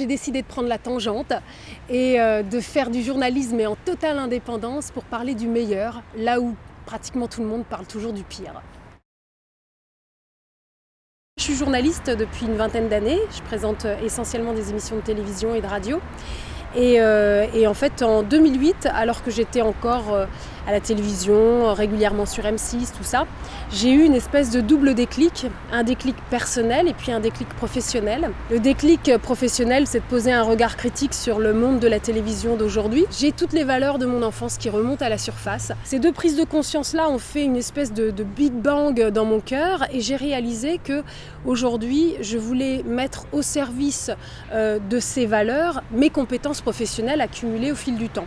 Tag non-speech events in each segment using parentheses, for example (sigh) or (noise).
J'ai décidé de prendre la tangente et euh, de faire du journalisme mais en totale indépendance pour parler du meilleur, là où pratiquement tout le monde parle toujours du pire. Je suis journaliste depuis une vingtaine d'années, je présente essentiellement des émissions de télévision et de radio. Et, euh, et, en fait, en 2008, alors que j'étais encore euh, à la télévision, régulièrement sur M6, tout ça, j'ai eu une espèce de double déclic, un déclic personnel et puis un déclic professionnel. Le déclic professionnel, c'est de poser un regard critique sur le monde de la télévision d'aujourd'hui. J'ai toutes les valeurs de mon enfance qui remontent à la surface. Ces deux prises de conscience-là ont fait une espèce de, big bang dans mon cœur et j'ai réalisé que aujourd'hui, je voulais mettre au service euh, de ces valeurs mes compétences professionnelle accumulée au fil du temps.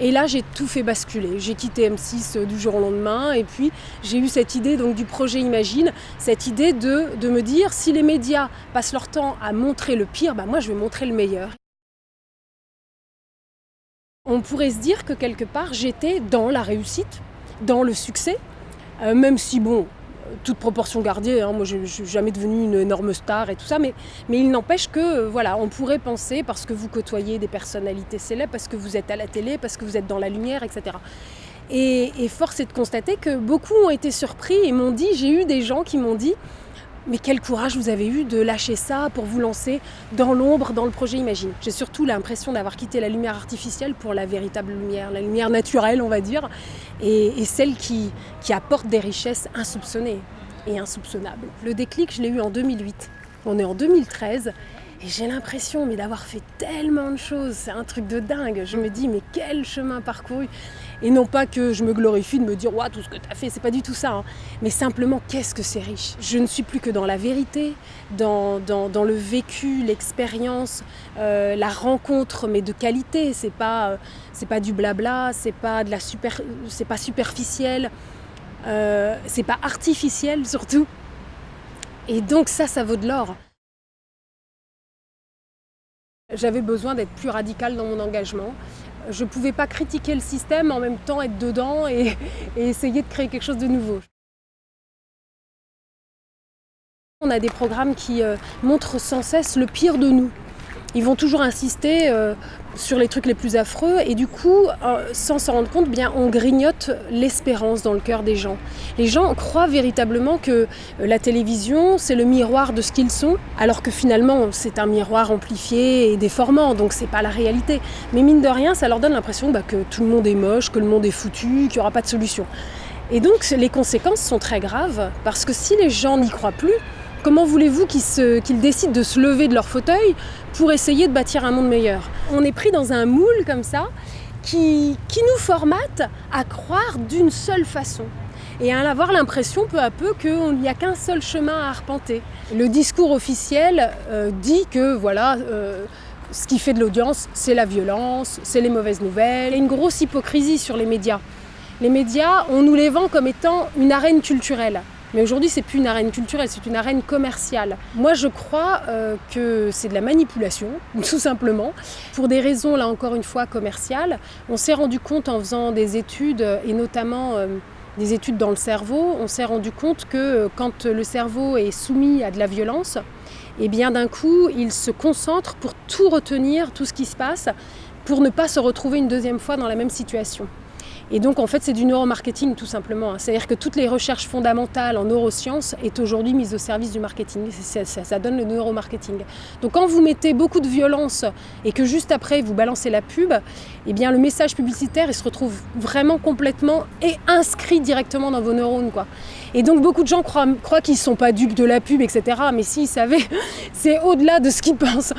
Et là, j'ai tout fait basculer. J'ai quitté M6 euh, du jour au lendemain et puis j'ai eu cette idée donc, du projet Imagine, cette idée de, de me dire si les médias passent leur temps à montrer le pire, bah moi je vais montrer le meilleur. On pourrait se dire que quelque part j'étais dans la réussite, dans le succès, euh, même si bon, toute proportion gardée, hein, moi je ne suis jamais devenue une énorme star et tout ça, mais, il n'empêche que, euh, voilà, on pourrait penser, parce que vous côtoyez des personnalités célèbres, parce que vous êtes à la télé, parce que vous êtes dans la lumière, etc. Et, et force est de constater que beaucoup ont été surpris et m'ont dit, j'ai eu des gens qui m'ont dit, mais quel courage vous avez eu de lâcher ça pour vous lancer dans l'ombre, dans le projet Imagine. J'ai surtout l'impression d'avoir quitté la lumière artificielle pour la véritable lumière, la lumière naturelle, on va dire, et, celle qui, qui apporte des richesses insoupçonnées et insoupçonnables. Le déclic, je l'ai eu en 2008. On est en 2013 et j'ai l'impression mais d'avoir fait tellement de choses, c'est un truc de dingue. Je me dis mais quel chemin parcouru Et non pas que je me glorifie de me dire ouais, tout ce que tu as fait, c'est pas du tout ça. Hein. Mais simplement qu'est-ce que c'est riche? Je ne suis plus que dans la vérité, dans, dans, dans le vécu, l'expérience, euh, la rencontre mais de qualité. C'est pas, euh, c'est pas du blabla, c'est pas de la super, c'est pas superficiel, euh, c'est pas artificiel surtout. Et donc ça, ça vaut de l'or. J'avais besoin d'être plus radicale dans mon engagement. Je ne pouvais pas critiquer le système, en même temps être dedans et, (laughs) et, essayer de créer quelque chose de nouveau. On a des programmes qui euh, montrent sans cesse le pire de nous. Ils vont toujours insister euh, sur les trucs les plus affreux et du coup, euh, sans s'en rendre compte, bien, on grignote l'espérance dans le cœur des gens. Les gens croient véritablement que euh, la télévision, c'est le miroir de ce qu'ils sont, alors que finalement, c'est un miroir amplifié et déformant, donc c'est pas la réalité. Mais mine de rien, ça leur donne l'impression bah, que tout le monde est moche, que le monde est foutu, qu'il n'y aura pas de solution. Et donc, les conséquences sont très graves, parce que si les gens n'y croient plus, Comment voulez-vous qu'ils qu décident de se lever de leur fauteuil pour essayer de bâtir un monde meilleur? On est pris dans un moule comme ça qui, nous formate à croire d'une seule façon et à avoir l'impression peu à peu qu'il n'y a qu'un seul chemin à arpenter. Le discours officiel euh, dit que voilà, euh, ce qui fait de l'audience, c'est la violence, c'est les mauvaises nouvelles. A une grosse hypocrisie sur les médias. Les médias, on nous les vend comme étant une arène culturelle. Mais aujourd'hui, c'est plus une arène culturelle, c'est une arène commerciale. Moi, je crois euh, que c'est de la manipulation, (laughs) tout simplement, pour des raisons, là encore une fois, commerciales. On s'est rendu compte en faisant des études, et notamment euh, des études dans le cerveau, on s'est rendu compte que euh, quand le cerveau est soumis à de la violence, et eh bien d'un coup, il se concentre pour tout retenir, tout ce qui se passe, pour ne pas se retrouver une deuxième fois dans la même situation. Et donc en fait c'est du neuromarketing tout simplement. C'est-à-dire que toutes les recherches fondamentales en neurosciences est aujourd'hui mise au service du marketing. Ça, donne le neuromarketing. Donc quand vous mettez beaucoup de violence et que juste après vous balancez la pub, eh bien le message publicitaire il se retrouve vraiment complètement et inscrit directement dans vos neurones. Quoi. Et donc beaucoup de gens croient, croient qu'ils ne sont pas dupes de la pub, etc. Mais s'ils savaient, (laughs) c'est au-delà de ce qu'ils pensent.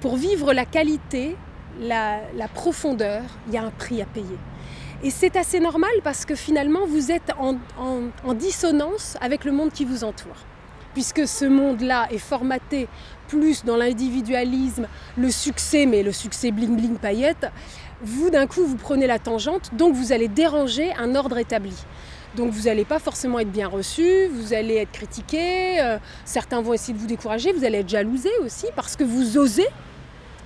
Pour vivre la qualité, la, profondeur, il y a un prix à payer. Et c'est assez normal parce que finalement vous êtes en, dissonance avec le monde qui vous entoure. Puisque ce monde-là est formaté plus dans l'individualisme, le succès, mais le succès bling bling paillette, vous d'un coup vous prenez la tangente, donc vous allez déranger un ordre établi. Donc vous n'allez pas forcément être bien reçu, vous allez être critiqué, euh, certains vont essayer de vous décourager, vous allez être jalousé aussi parce que vous osez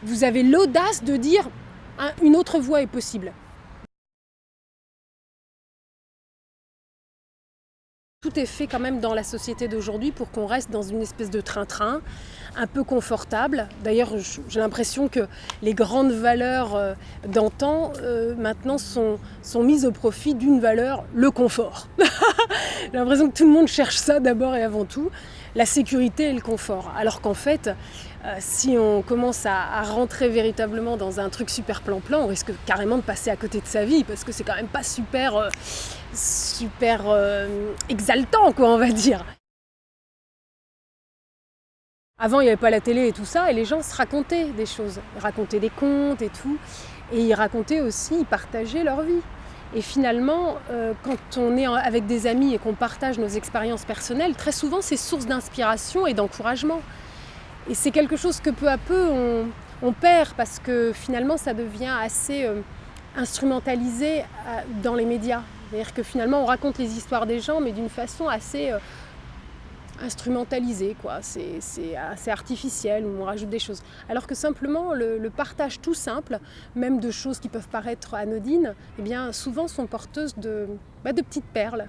vous avez l'audace de dire une autre voie est possible. tout est fait quand même dans la société d'aujourd'hui pour qu'on reste dans une espèce de train-train, un peu confortable. D'ailleurs, j'ai l'impression que les grandes valeurs euh, d'antan, euh, maintenant, sont, sont mises au profit d'une valeur, le confort. (laughs) j'ai l'impression que tout le monde cherche ça d'abord et avant tout, la sécurité et le confort. Alors qu'en fait, euh, si on commence à, rentrer véritablement dans un truc super plan-plan, on risque carrément de passer à côté de sa vie parce que c'est quand même pas super, euh, euh, exaltant, quoi, on va dire. Avant, il n'y avait pas la télé et tout ça, et les gens se racontaient des choses, racontaient des contes et tout, et ils racontaient aussi, ils partageaient leur vie. Et finalement, quand on est avec des amis et qu'on partage nos expériences personnelles, très souvent c'est source d'inspiration et d'encouragement. Et c'est quelque chose que peu à peu on, perd parce que finalement ça devient assez euh, instrumentalisé euh, dans les médias. C'est-à-dire que finalement on raconte les histoires des gens mais d'une façon assez euh, instrumentalisée, quoi. C'est, assez artificiel, où on rajoute des choses. Alors que simplement le, partage tout simple, même de choses qui peuvent paraître anodines, eh bien souvent sont porteuses de, bah, de petites perles.